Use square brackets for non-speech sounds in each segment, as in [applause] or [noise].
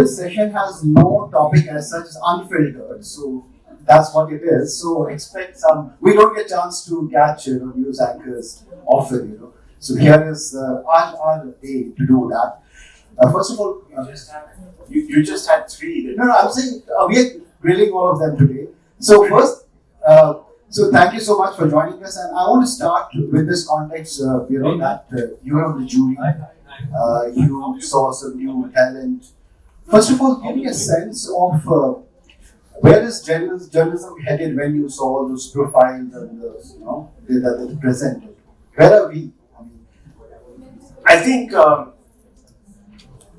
this session has no topic as such as unfiltered, so that's what it is. So expect some. We don't get chance to catch you know news anchors often, you know. So here is uh, our, our day to do that. Uh, first of all, uh, You just had, you, you just had three. No, no, I'm saying uh, we are grilling all of them today. So first, uh, so thank you so much for joining us, and I want to start with this context. Uh, you know that uh, you on the jury, uh, you saw some new talent. First of all, give me a sense of uh, where is journalism, headed when you saw those profiles and the, you know that they presented. Where are we? I I think um,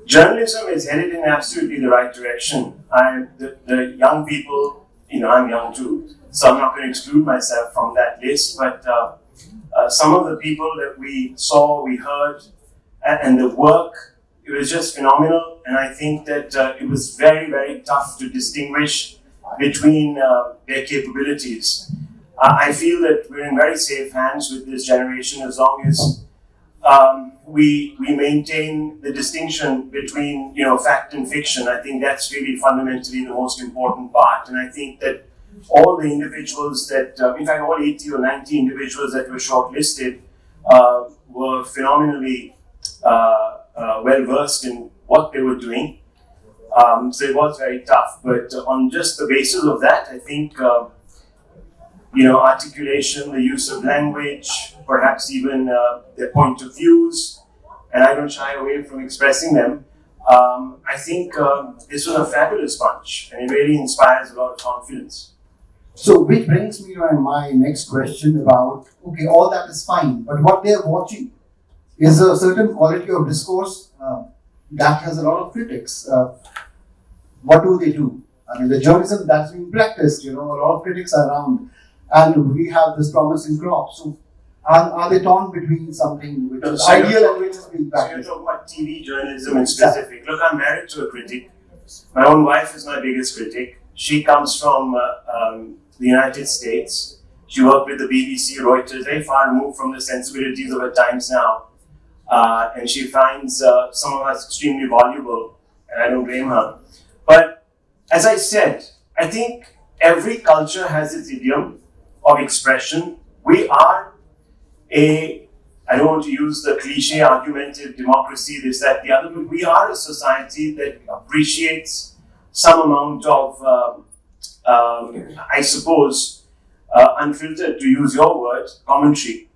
journalism is headed in absolutely the right direction. I, the, the young people, you know, I'm young too, so I'm not going to exclude myself from that list. But uh, uh, some of the people that we saw, we heard, and, and the work, it was just phenomenal. And I think that uh, it was very, very tough to distinguish between uh, their capabilities. Uh, I feel that we're in very safe hands with this generation as long as um, we we maintain the distinction between you know fact and fiction. I think that's really fundamentally the most important part, and I think that all the individuals that, uh, in fact, all 80 or 90 individuals that were shortlisted uh, were phenomenally uh, well versed in what they were doing. Um, so it was very tough, but on just the basis of that, I think. Uh, you know, articulation, the use of language, perhaps even uh, their point of views, and I don't shy away from expressing them. Um, I think uh, this was a fabulous bunch, and it really inspires a lot of confidence. So, which brings me to my next question about okay, all that is fine, but what they are watching is a certain quality of discourse uh, that has a lot of critics. Uh, what do they do? I mean, the journalism that's being practiced, you know, a lot of critics are around, and we have this promising crop. So, are, are they torn between something which is So ideal and which is being So you're talking about TV journalism in specific. Look, I'm married to a critic. My own wife is my biggest critic. She comes from uh, um, the United States. She worked with the BBC, Reuters, very far removed from the sensibilities of her times now. Uh, and she finds uh, some of us extremely valuable, and I don't blame her. But as I said, I think every culture has its idiom of expression. We are a, I don't want to use the cliche argumentative democracy, this, that, the other, but we are a society that appreciates some amount of, um, um, I suppose, uh, unfiltered, to use your word, commentary.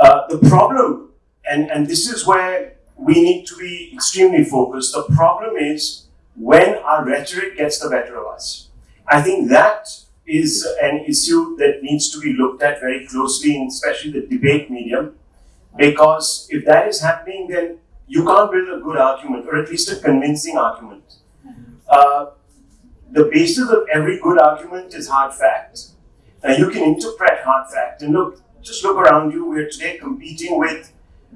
Uh, the problem, and, and this is where we need to be extremely focused, the problem is when our rhetoric gets the better of us. I think that is an issue that needs to be looked at very closely, in especially the debate medium, because if that is happening, then you can't build a good argument, or at least a convincing argument. Uh, the basis of every good argument is hard fact. Now you can interpret hard fact, and look, just look around you. We're today competing with,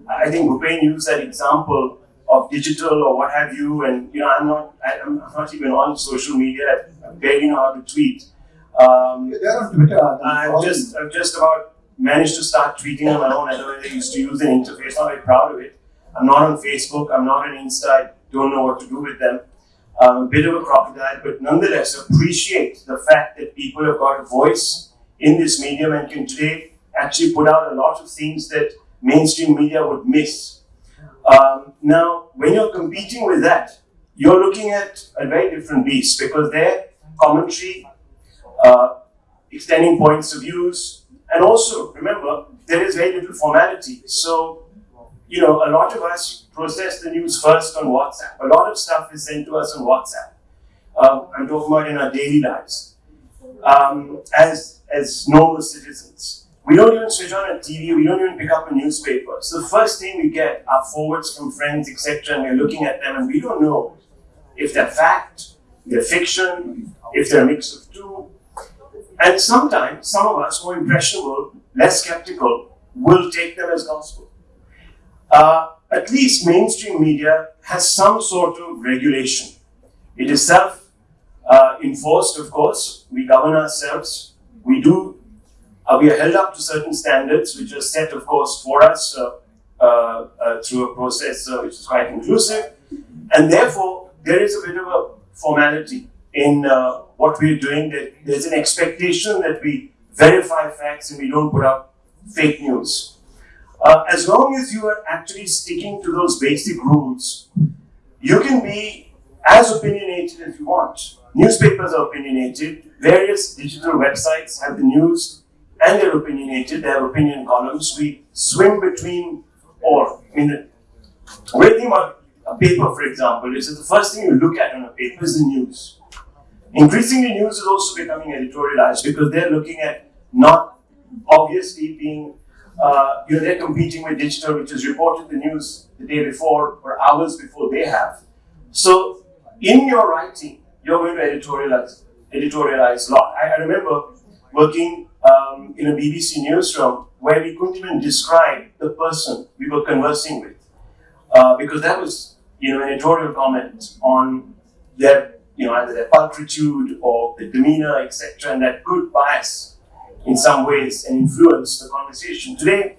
I think Rupen used that example of digital or what have you, and you know, I'm not, I- I'm not even on social media. I barely know how to tweet. Um, They're on Twitter. I'm I've just, I've just about managed to start tweeting on my own. Otherwise, I used to use an interface. Not very proud of it. I'm not on Facebook. I'm not on Insta. I don't know what to do with them. I'm a bit of a crocodile, but nonetheless appreciate the fact that people have got a voice in this medium and can today actually put out a lot of things that mainstream media would miss. Um, now, when you're competing with that, you're looking at a very different beast because their commentary, uh, extending points of views, and also remember there is very little formality. So, you know, a lot of us process the news first on WhatsApp. A lot of stuff is sent to us on WhatsApp. Um, I'm talking about in our daily lives um, as as normal citizens. We don't even switch on a TV. We don't even pick up a newspaper. So the first thing we get are forwards from friends, etc., and we're looking at them, and we don't know if they're fact, they're fiction, if they're a mix of two. And sometimes some of us, more impressionable, less skeptical, will take them as gospel. Uh, at least mainstream media has some sort of regulation. It is self uh, enforced, of course. We govern ourselves. We do. Uh, we are held up to certain standards, which are set, of course, for us uh, uh, uh, through a process which is quite inclusive. And therefore, there is a bit of a formality in what we're doing. That there's an expectation that we verify facts and we don't put out fake news. Uh, as long as you are actually sticking to those basic rules, you can be as opinionated as you want. Newspapers are opinionated. Various digital websites have the news and they're opinionated. They have opinion columns. We swim between or. I mean, great thing about a paper, for example, is that the first thing you look at on a paper is the news. Increasingly, news is also becoming editorialized because they're looking at not obviously being, uh, you know, they're competing with digital, which has reported the news the day before or hours before they have. So, in your writing, you're going to editorialize, editorialize a lot. I, I remember working um, in a BBC newsroom where we couldn't even describe the person we were conversing with uh, because that was, you know, an editorial comment on their, you know, either their pulchritude or the demeanor, etc., and that could bias in some ways and influence the conversation. Today,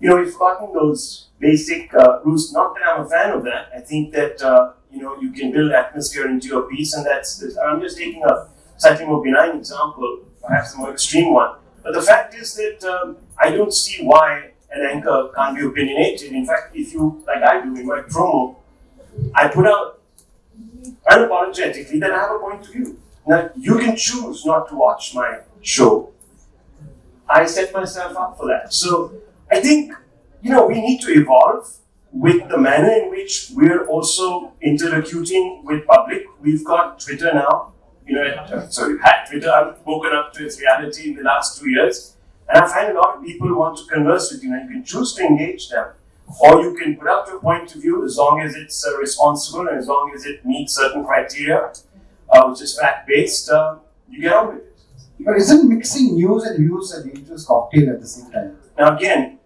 you know, we've gotten those basic uh, rules. Not that I'm a fan of that. I think that uh, you know you can build atmosphere into your piece, and that's. I'm just taking a slightly more benign example, perhaps a more extreme one. But the fact is that um, I don't see why an anchor can't be opinionated. In fact, if you, like I do in my promo, I put out unapologetically that I have a point of view. Now, you can choose not to watch my show. I set myself up for that. So I think, you know, we need to evolve with the manner in which we're also interlocuting with public. We've got Twitter now. You know, uh, sorry, had Twitter. I've woken up to its reality in the last two years. And I find a lot of people want to converse with you, and you can choose to engage them. Or you can put out your point of view as long as it's uh, responsible and as long as it meets certain criteria, uh, which is fact based, uh, you get on with it. But isn't mixing news and views a dangerous cocktail at the same time? Now, again,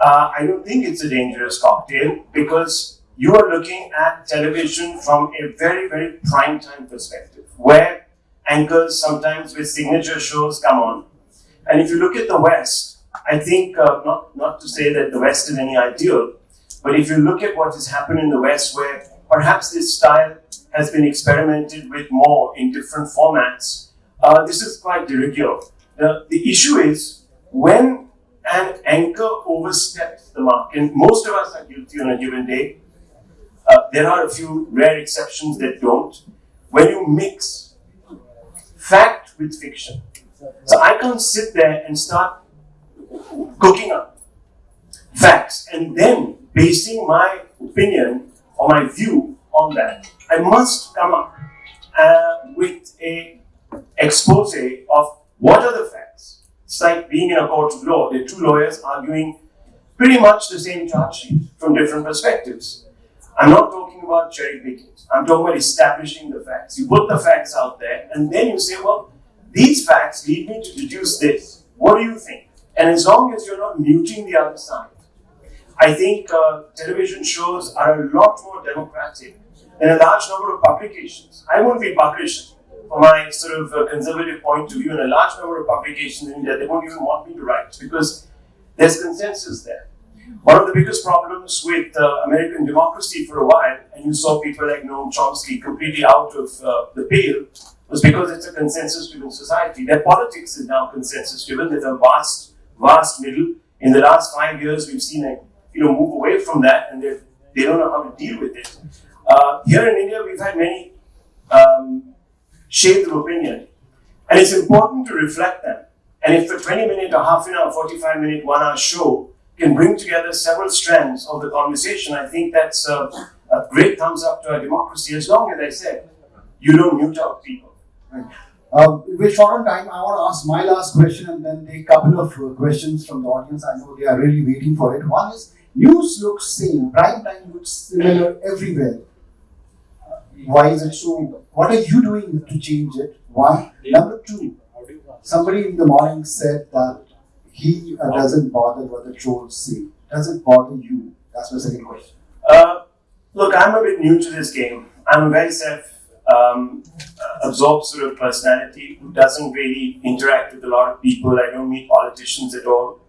uh, I don't think it's a dangerous cocktail because you are looking at television from a very, very prime time perspective, where anchors sometimes with signature shows come on. And if you look at the West, I think, uh, not, not to say that the West is any ideal, but if you look at what has happened in the West, where perhaps this style has been experimented with more in different formats, uh, this is quite de rigueur. The, the issue is when an anchor oversteps the mark, and most of us are guilty on a given day, uh, there are a few rare exceptions that don't. When you mix fact with fiction, so I can't sit there and start cooking up facts and then basing my opinion or my view on that. I must come up uh, with a expose of what are the facts. It's like being in a court of law. Are two lawyers arguing pretty much the same charge sheet from different perspectives. I'm not talking about cherry picking. I'm talking about establishing the facts. You put the facts out there, and then you say, well, these facts lead me to deduce this. What do you think? And as long as you're not muting the other side, I think uh, television shows are a lot more democratic than a large number of publications. I won't be published from my sort of uh, conservative point of view in a large number of publications in India. They won't even want me to write because there's consensus there. One of the biggest problems with uh, American democracy for a while, and you saw people like Noam Chomsky completely out of uh, the pale, was because it's a consensus-driven society. Their politics is now consensus-driven. There's a vast, vast middle. In the last five years, we've seen a you know move away from that, and they they don't know how to deal with it. Uh, here in India, we've had many um, shades of opinion, and it's important to reflect them. And if a 20 minute or half an hour, 45 minute, one hour show can bring together several strands of the conversation, I think that's a, a great thumbs up to our democracy, as long as I said, you don't mute out people. Right. Uh, we're short on time. I want to ask my last question and then take a couple of uh, questions from the audience. I know they are really waiting for it. One is news looks same, prime time looks similar everywhere. Why is it so? What are you doing to change it? One. Number two, somebody in the morning said that he uh, doesn't bother what the trolls say. Does it bother you? That's my second question. Uh, look, I'm a bit new to this game. I'm a very self um, absorbed sort of personality who doesn't really interact with a lot of people. I don't meet politicians at all.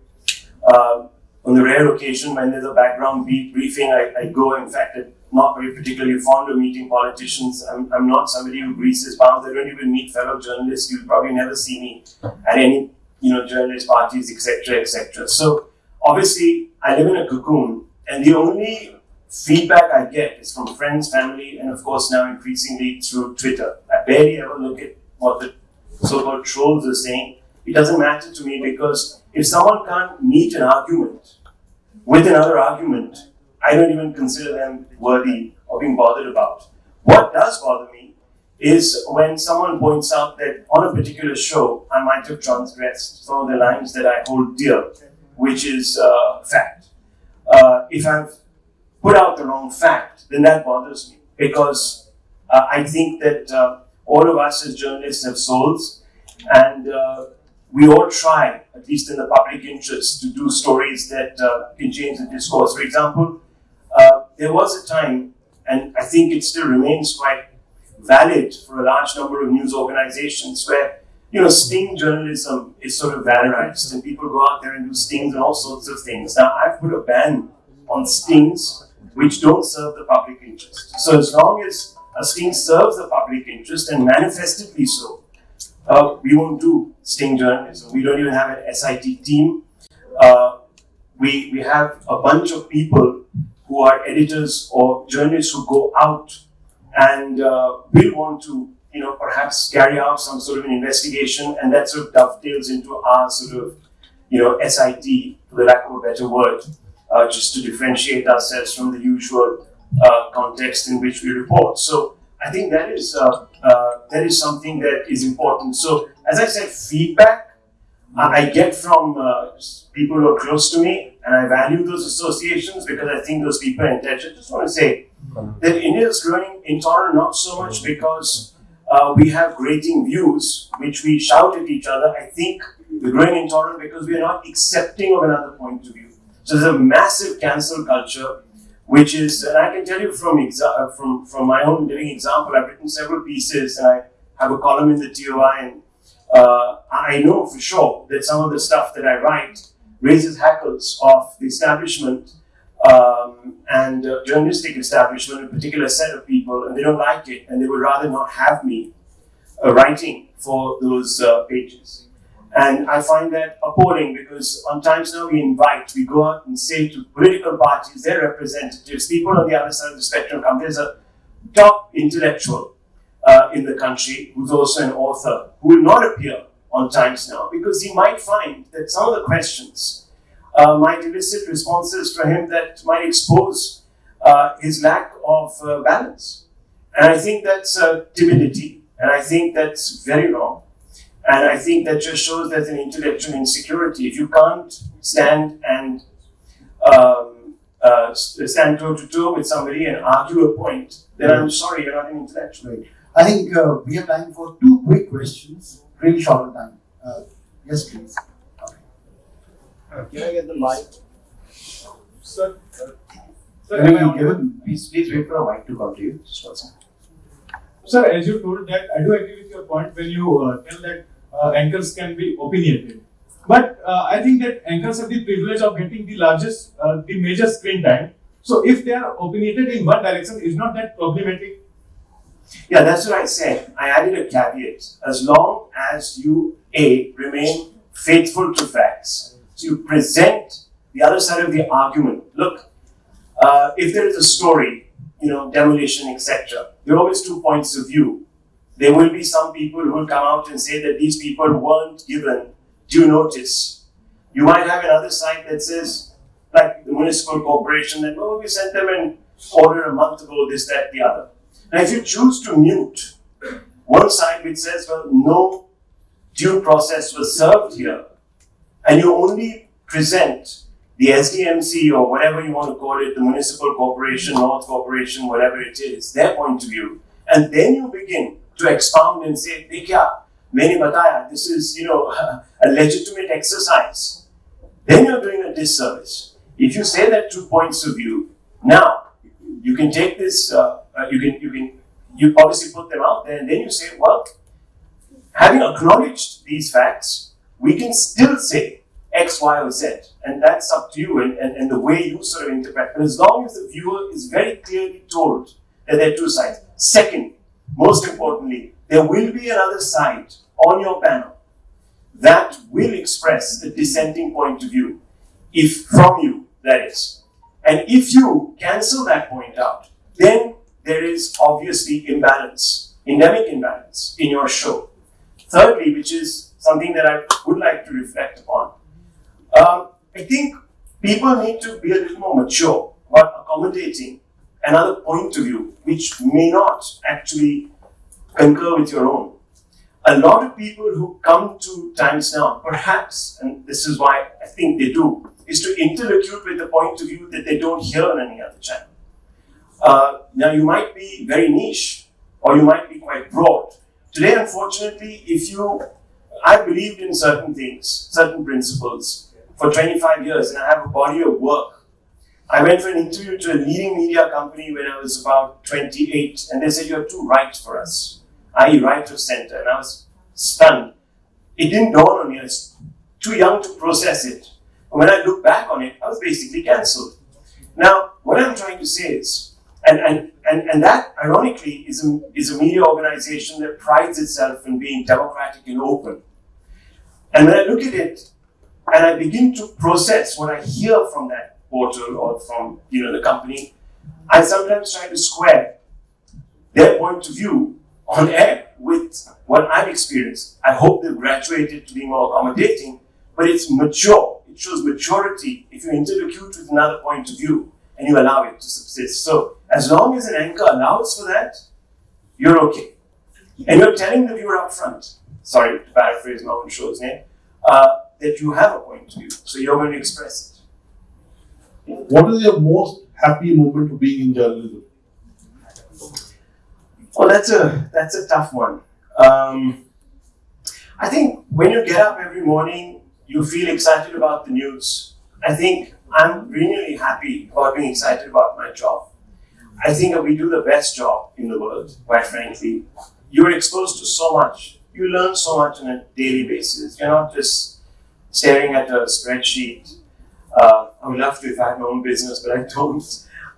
Um, on the rare occasion when there's a background briefing, I, I go. In fact, I'm not very particularly fond of meeting politicians. I'm, I'm not somebody who greases palms. I don't even meet fellow journalists. You'll probably never see me at any, you know, journalist parties, etc., etc. So obviously, I live in a cocoon, and the only feedback I get is from friends, family, and of course now increasingly through Twitter. I barely ever look at what the so-called trolls are saying. It doesn't matter to me because if someone can't meet an argument with another argument, I don't even consider them worthy of being bothered about. What does bother me is when someone points out that on a particular show I might have transgressed some of the lines that I hold dear, which is uh, fact. Uh, if I've put out the wrong fact, then that bothers me because uh, I think that uh, all of us as journalists have souls and uh, we all try, at least in the public interest, to do stories that uh, can change the discourse. For example, there was a time, and I think it still remains quite valid for a large number of news organizations, where you know sting journalism is sort of valorized, and people go out there and do stings and all sorts of things. Now, I've put a ban on stings which don't serve the public interest. So, as long as a sting serves the public interest and manifestedly so, uh, we won't do sting journalism. We don't even have an SIT team. Uh, we, we have a bunch of people who are editors or journalists who go out and uh, will want to, you know, perhaps carry out some sort of an investigation, and that sort of dovetails into our sort of, you know, SIT, for lack of a better word, uh, just to differentiate ourselves from the usual uh, context in which we report. So I think that is uh, uh, that is something that is important. So as I said, feedback I get from uh, people who are close to me, and I value those associations because I think those people are intelligent. I just want to say that India is growing intolerant not so much because uh, we have grating views which we shout at each other. I think we're growing intolerant because we are not accepting of another point of view. So there's a massive cancel culture, which is, and I can tell you from exa- from from my own living example. I've written several pieces, and I have a column in the TOI, and uh, I know for sure that some of the stuff that I write raises hackles of the establishment um, and uh, journalistic establishment, a particular set of people, and they don't like it, and they would rather not have me uh, writing for those uh, pages. And I find that appalling because on Times Now we invite, we go out and say to political parties, their representatives, people on the other side of the spectrum come, there's a top intellectual uh, in the country who's also an author who will not appear on Times Now because he might find that some of the questions uh, might elicit responses from him that might expose uh, his lack of uh, balance. And I think that's uh, timidity, and I think that's very wrong. And I think that just shows there's an intellectual insecurity. If you can't stand and um, uh, stand toe to toe with somebody and argue a point, then I'm sorry, you're not an intellectual. I think uh, we have time for two quick questions, really short on time. Uh, yes, please. Can I get the mic? Sir, uh, sir, Can am I you audible? give him, please, please wait for a mic to come to you. Just one second. Sir, as you told that, I do agree with your point when you uh, tell that uh, anchors can be opinionated. But uh, I think that anchors have the privilege of getting the largest, uh, the major screen time. So if they are opinionated in one direction, is not that problematic? Yeah, that's what I said. I added a caveat. As long as you, A, remain faithful to facts, so you present the other side of the argument. Look, uh, if there is a story, you know, demolition, etc., there are always two points of view. There will be some people who will come out and say that these people weren't given due notice. You might have another side that says, like the municipal corporation, that, oh, we sent them an order a month ago, this, that, the other. And if you choose to mute one side which says, well, no due process was served here, and you only present the SDMC or whatever you want to call it, the municipal corporation, north corporation, whatever it is, their point of view. And then you begin to expound and say, Dekya, many bataya, this is, you know, [laughs] a legitimate exercise. Then you're doing a disservice. If you say that two points of view, now you can take this uh, uh, you can, you can, you obviously put them out there, and then you say, well, having acknowledged these facts, we can still say, X, Y, or Z. And that's up to you and, and, and the way you sort of interpret. But as long as the viewer is very clearly told that there are two sides. Second, most importantly, there will be another side on your panel that will express a dissenting point of view, if from you, that is. And if you cancel that point out, then there is obviously imbalance, endemic imbalance in your show. Thirdly, which is something that I would like to reflect upon, um, I think people need to be a little more mature about accommodating another point of view which may not actually concur with your own. A lot of people who come to Times Now, perhaps, and this is why I think they do, is to interlocute with a point of view that they don't hear on any other channel. Uh, now, you might be very niche or you might be quite broad. Today, unfortunately, if you, I believed in certain things, certain principles for 25 years, and I have a body of work. I went for an interview to a leading media company when I was about 28, and they said, You're too right for us, i.e., right of center. And I was stunned. It didn't dawn on me, I was too young to process it. And when I look back on it, I was basically cancelled. Now, what I'm trying to say is, and, and, and, and that, ironically, is a, is a media organization that prides itself in being democratic and open. And when I look at it and I begin to process what I hear from that portal or from you know the company, I sometimes try to square their point of view on air with what I've experienced. I hope they've graduated to be more accommodating, but it's mature. It shows maturity if you interlocute with another point of view and you allow it to subsist. So as long as an anchor allows for that, you're okay. And you're telling the viewer up front, sorry to paraphrase Norman Show's name, uh, that you have a point of view. So you're going to express it. What is your most happy moment of being in journalism? Well, that's a that's a tough one. Um, I think when you get up every morning, you feel excited about the news. I think I'm really happy about being excited about my job. I think that we do the best job in the world, quite frankly. You're exposed to so much. You learn so much on a daily basis. You're not just staring at a spreadsheet. Uh, I would love to if I had my own business, but I don't.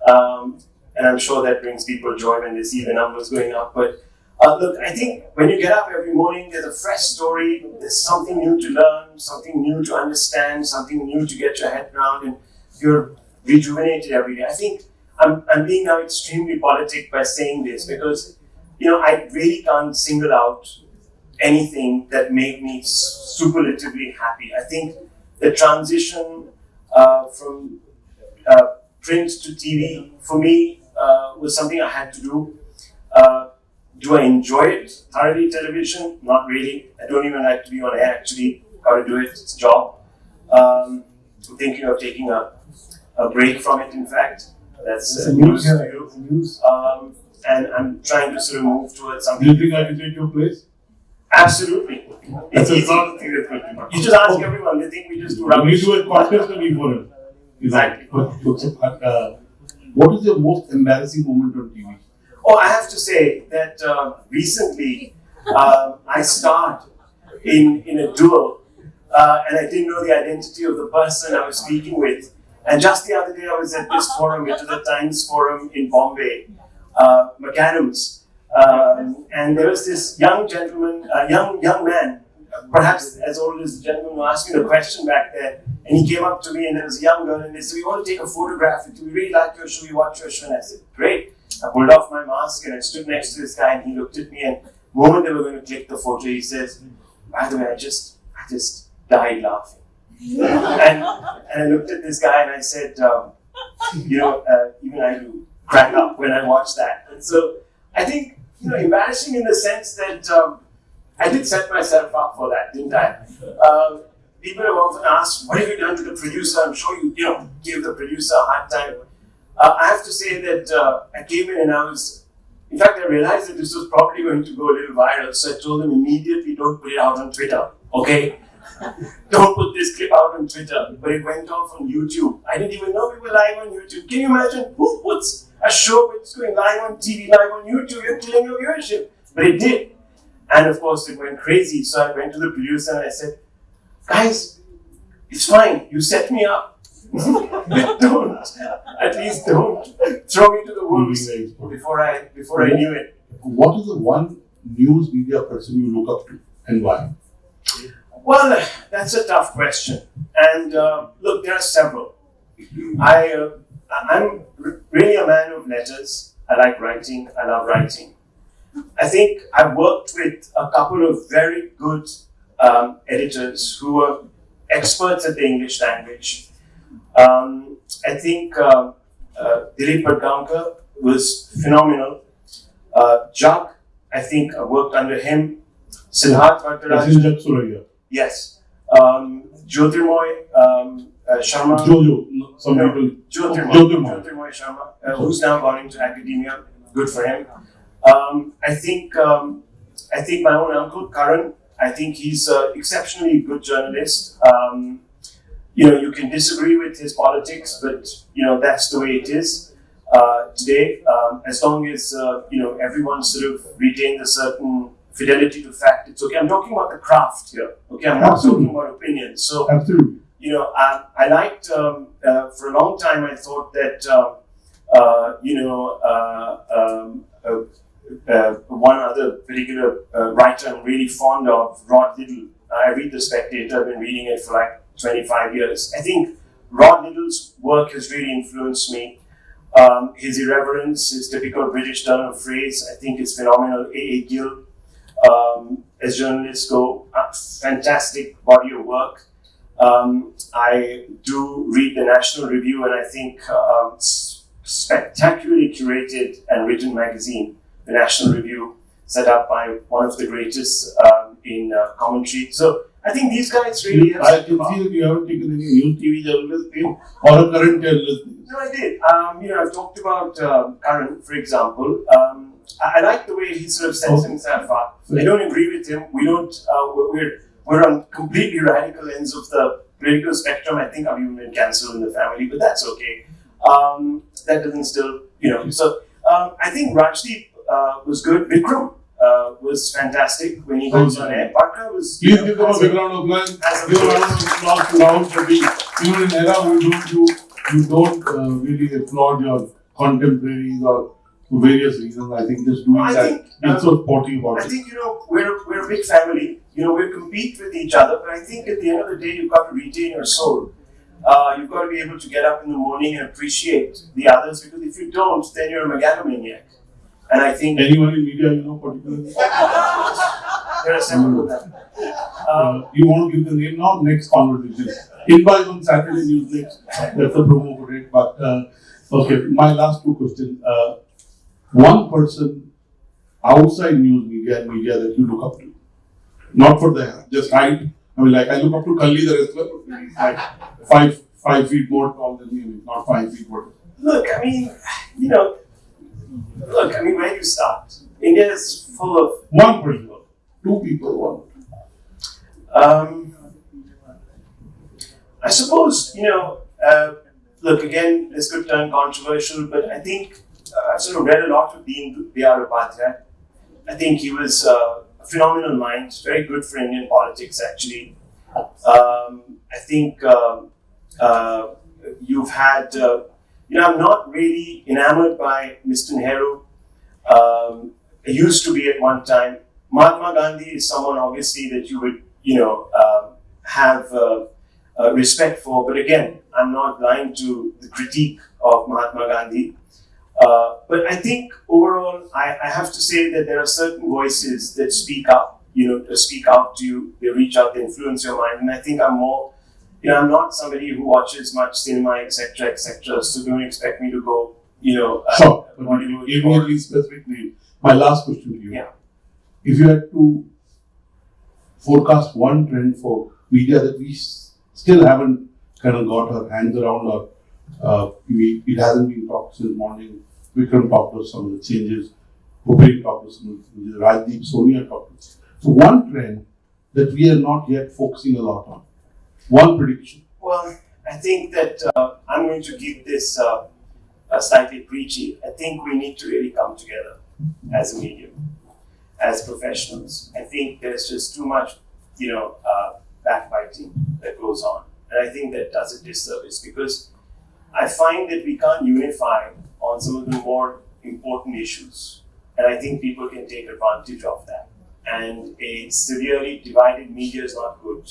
Um, and I'm sure that brings people joy when they see the numbers going up. But uh, look, I think when you get up every morning, there's a fresh story, there's something new to learn, something new to understand, something new to get your head around, and you're rejuvenated every day. I think I'm, I'm being now extremely politic by saying this because, you know, I really can't single out anything that made me superlatively happy. I think the transition uh, from uh, print to TV for me uh, was something I had to do. Uh, do I enjoy it thoroughly? Television? Not really. I don't even like to be on air. Actually, got to do it. It's a job. Um, I'm thinking of taking a, a break from it. In fact, that's uh, news to you. News. Um, and I'm trying to sort of move towards something. Do you think I can take your place? Absolutely. It's easy. You just ask everyone. They think we just do rubbish. We do a contest and we Exactly. Uh, what is your most embarrassing moment on TV? Oh, I have to say that uh, recently uh, I starred in, in a duel uh, and I didn't know the identity of the person I was speaking with. And just the other day I was at this forum, which is the Times Forum in Bombay, uh, McAdams. Um, and there was this young gentleman, a young, young man, perhaps as old as the gentleman who asked me the question back there. And he came up to me and there was a young girl and they said, we want to take a photograph with you. We really like your show. We watch your show. And I said, great. I pulled off my mask and I stood next to this guy and he looked at me and the moment they were going to click the photo, he says, by the way, I just, I just died laughing. And, and I looked at this guy and I said, um, you know, uh, even I do crack up when I watch that. And so I think, you know, embarrassing in the sense that um, I did set myself up for that, didn't I? Um, people have often asked, what have you done to the producer? I'm sure you, you know, gave the producer a hard time. Uh, I have to say that uh, I came in and I was, in fact, I realized that this was probably going to go a little viral, so I told them immediately, don't put it out on Twitter, okay? [laughs] don't put this clip out on Twitter, but it went off on YouTube. I didn't even know we were live on YouTube. Can you imagine who puts a show that's going live on TV, live on YouTube? You're killing your viewership. But it did. And of course, it went crazy. So I went to the producer and I said, guys, it's fine. You set me up. But [laughs] don't at least don't throw me to the wolves before I before I knew it. What is the one news media person you look up to and why? Well, that's a tough question. And uh, look, there are several. I uh, I'm really a man of letters. I like writing. I love writing. I think I've worked with a couple of very good um, editors who were experts at the English language. Um, I think uh, uh, Dilip Padgaonkar was phenomenal. Uh, Jug, I think I worked under him. Siddharth That's Bhattacharya. in Jug Suraiya. Yes. Um, Jyotirmoy um, uh, Sharma. Jojo. Some No. people. Jyotirmoy. Jyotirmoy. Jyotirmoy Sharma, uh, who's now gone into academia. Good for him. Um, I think um, I think my own uncle Karan. I think he's an exceptionally good journalist. Um, you know, you can disagree with his politics, but you know that's the way it is uh, today. Um, as long as uh, you know everyone sort of retains a certain fidelity to fact, it's okay. I'm talking about the craft here. Okay, I'm not talking about opinions. So Absolutely. you know, I, I liked um, uh, for a long time. I thought that um, uh, you know uh, um, uh, uh, one other particular uh, writer I'm really fond of, Rod Liddle. I read the Spectator. I've been reading it for like 25 years. I think Rod Liddle's work has really influenced me. Um, his irreverence, his typical British turn of phrase, I think is phenomenal. A. A. Gill, um, as journalists go, fantastic body of work. Um, I do read the National Review, and I think um, spectacularly curated and written magazine, the National Review, set up by one of the greatest um, in uh, commentary. So I think these guys really have. I can see that you haven't taken any news TV journalist name or a current journalist name. No, I did. Um, you know, I've talked about Karan, for example. Um, I, I like the way he sort of sets himself up. I don't agree with him. We don't. Uh, we're- we're on completely radical ends of the political spectrum. I think I've even been cancelled in the family, but that's okay. Um, that doesn't still, you know. So um, I think Rajdeep uh, was good. Vikram uh, was fantastic when he goes on air. Barkha was. Please give them a big round of applause. Give a round of applause to Rahul for being, you know, in an era you don't, you, you don't uh, really applaud your contemporaries or various reasons. I think just doing I that, think, um, so sporty about I think you know we're we're a big family. You know we compete with each other, but I think at the end of the day you've got to retain your soul. Uh, you've got to be able to get up in the morning and appreciate the others because if you don't, then you're a megalomaniac. And I think Anyone in media, you know, particularly? there are several of them. Um, you want to give the name now? Next conversation. Invite on Saturday News Next. That's a promo for it. But uh, okay, my last two questions. Uh, one person outside news media and media that you look up to, not for the just height. I mean, like I look up to Khali the wrestler, like five five feet more tall than me, not five feet more. look, I mean, you know, look, I mean, where do you start? India is full of One person, two people, one. Um, I suppose, you know, uh, look, again, this could turn controversial, but I think uh, I've sort of read a lot of Dean B.R. Upadhyay. I think he was uh, a phenomenal mind, very good for Indian politics, actually. Um, I think um uh, you've had, uh, you know, I'm not really enamored by Mr. Nehru. Um, I used to be at one time. Mahatma Gandhi is someone, obviously, that you would, you know, um have uh, uh, respect for. But again, I'm not blind to the critique of Mahatma Gandhi. Uh, but I think overall, I, I have to say that there are certain voices that speak up, you know, to speak out to you, they reach out, they influence your mind. And I think I'm more, you know, I'm not somebody who watches much cinema, etc., etc. So don't expect me to go, you know, uh, Sure, [laughs] but Bollywood give me at least specific name. My last question to you. Yeah. If you had to forecast one trend for media that we still haven't kind of got our hands around or uh, we, it hasn't been talked since morning. Vikram talked about some of the changes. Bhupendra talked about some of the changes. Rajdeep, Sonia talked. So one trend that we are not yet focusing a lot on. One prediction. Well, I think that uh, I'm going to keep this uh, slightly preachy. I think we need to really come together as a medium, as professionals. I think there's just too much, you know, uh, backbiting that goes on, and I think that does a disservice because I find that we can't unify on some of the more important issues, and I think people can take advantage of that. And a severely divided media is not good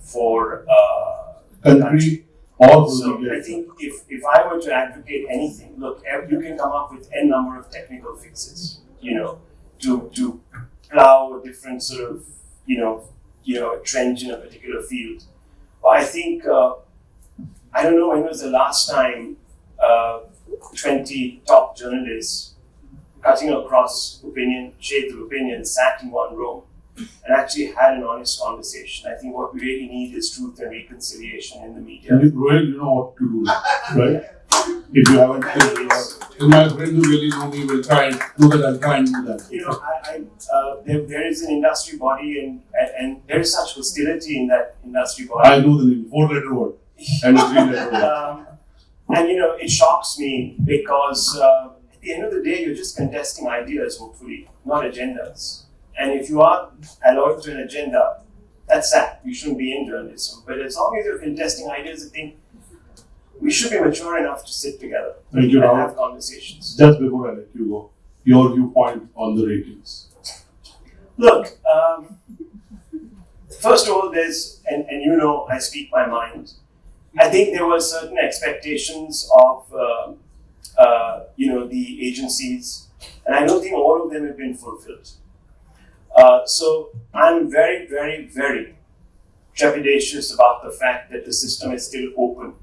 for uh, the Country or so. I think if, if I were to advocate anything, look, you can come up with n number of technical fixes, you know, to to plow a different sort of, you know, you know, a trench in a particular field. But I think uh, I don't know when was the last time uh, twenty top journalists cutting across opinion, shades of opinion, sat in one room and actually had an honest conversation. I think what we really need is truth and reconciliation in the media. And you, know what to do, right? If you haven't, if my friends who really know me will try and do that, I'll try and do that. you know, I, I uh, there, there is an industry body and, and and there is such hostility in that industry body. I know the name, four letter word and a three letter. Um, and you know, it shocks me because uh, at the end of the day, you're just contesting ideas, hopefully, not agendas. And if you are alloyed to an agenda, that's sad. You shouldn't be in journalism. But as long as you're contesting ideas, I think we should be mature enough to sit together Thank you, and Rahul. have conversations. Just before I let you go, your viewpoint on the ratings. Look, um, first of all, there's, and, and you know, I speak my mind. I think there were certain expectations of, uh, uh, you know, the agencies, and I don't think all of them have been fulfilled. Uh, so I'm very, very, very trepidatious about the fact that the system is still open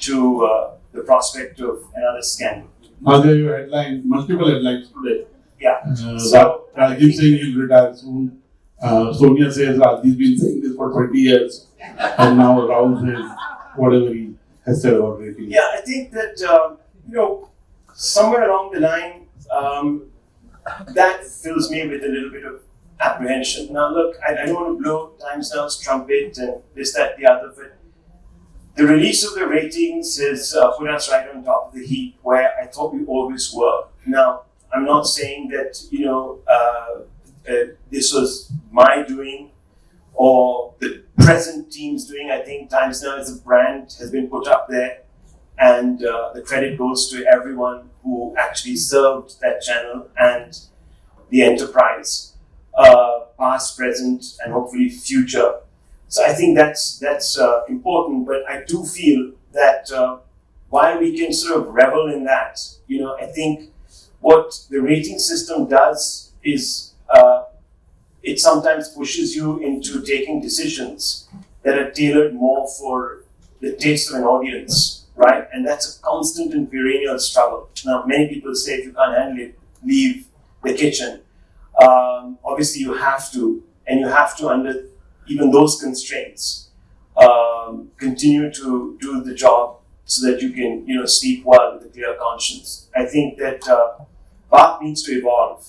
to uh, the prospect of another scandal. Now there your headlines, multiple headlines today. Yeah. Uh, So, Ra- Rajiv saying he'll retire soon. Uh, Sonia says Rajiv's been saying this for 20 years. And now Rahul says whatever he has said about ratings. Yeah, I think that um, you know somewhere along the line um, that fills me with a little bit of apprehension. Now, look, I, I don't want to blow Times Now's trumpet and this, that, the other, but the release of the ratings has uh, put us right on top of the heap where I thought we always were. Now, I'm not saying that you know uh, uh, this was my doing or the present team's doing. I think Times Now as a brand has been put up there, and uh, the credit goes to everyone who actually served that channel and the enterprise, uh, past, present, and hopefully future. So I think that's that's uh, important. But I do feel that uh, while we can sort of revel in that, you know, I think what the rating system does is it sometimes pushes you into taking decisions that are tailored more for the taste of an audience, right? And that's a constant and perennial struggle. Now, many people say if you can't handle it, leave the kitchen. Um, obviously, you have to, and you have to, under even those constraints, um, continue to do the job so that you can, you know, sleep well with a clear conscience. I think that uh, BARC needs to evolve.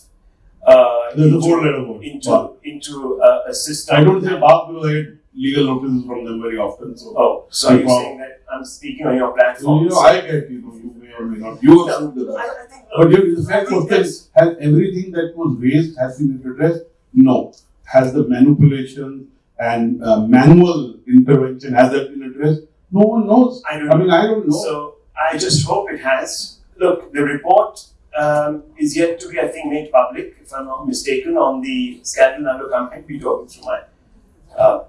Uh, into- four letter word. into BARC. into a, a system. I don't say BARC I get legal notices from them very often. So, Oh, so you're Wow. saying that I'm speaking on your platform? you know, I get, you know, you may or may not. You No, assume that. I, I think, But you, the fact think question has everything that was raised has been addressed? No. Has the manipulation and uh, manual intervention has that been addressed? No one knows. I don't I mean, I don't know. So I just hope it has. Look, the report um, is yet to be, I think, made public, if I'm not mistaken, on the scandal. I might be talking through my. Uh,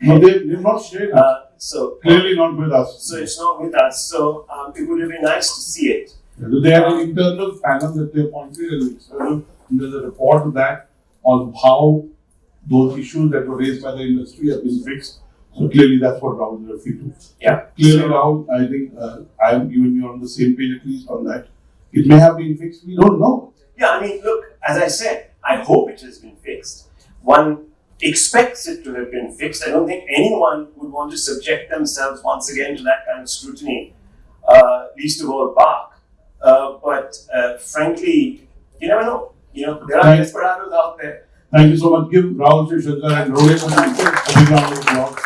no, they, they've not shared it. uh, so Clearly not with us. so it's not with us. So um, it would have been nice to see it. Do they have an internal panel that they appointed and external? And there's a report of that on how those issues that were raised by the industry have been fixed. So clearly that's what Rahul is referring to. Yeah. Clearly, So- Rahul, I think uh, I am you and me on the same page at least on that. It may have been fixed. We don't know. Yeah, I mean, look, as I said, I hope it has been fixed. One expects it to have been fixed. I don't think anyone would want to subject themselves once again to that kind of scrutiny, uh, least of all BARC. Uh, but uh, frankly, you never know. You know, there are desperados out there. Thank you so much. Give Rahul Shankar and Rohit a big round of applause.